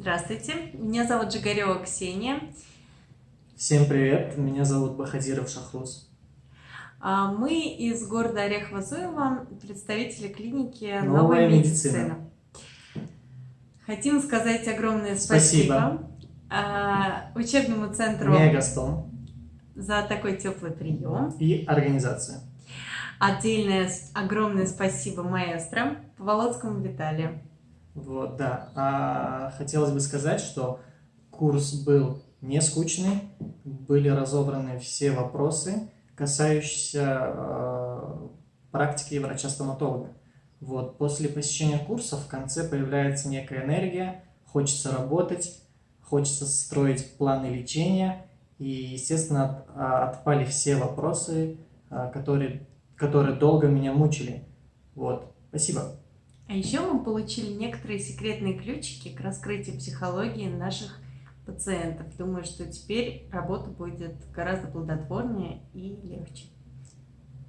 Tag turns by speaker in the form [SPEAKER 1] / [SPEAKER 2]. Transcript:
[SPEAKER 1] Здравствуйте, меня зовут Жигарева Ксения.
[SPEAKER 2] Всем привет, меня зовут Бахадиров Шахрус.
[SPEAKER 1] А, мы из города Орехово-Зуево, представители клиники
[SPEAKER 2] «Новая,
[SPEAKER 1] «Новая
[SPEAKER 2] медицина».
[SPEAKER 1] медицина». Хотим сказать огромное спасибо, а, учебному центру
[SPEAKER 2] Мегастон
[SPEAKER 1] за такой теплый прием.
[SPEAKER 2] и организация.
[SPEAKER 1] Отдельное огромное спасибо маэстро Поволоцкому Виталию.
[SPEAKER 2] Вот, да. А, хотелось бы сказать, что курс был не скучный, были разобраны все вопросы, касающиеся э, практики врача-стоматолога. Вот, после посещения курса в конце появляется некая энергия, хочется работать, хочется строить планы лечения, и, естественно, от- а, отпали все вопросы, а, которые, которые долго меня мучили. Вот, спасибо.
[SPEAKER 1] А еще мы получили некоторые секретные ключики к раскрытию психологии наших пациентов. Думаю, что теперь работа будет гораздо плодотворнее и легче.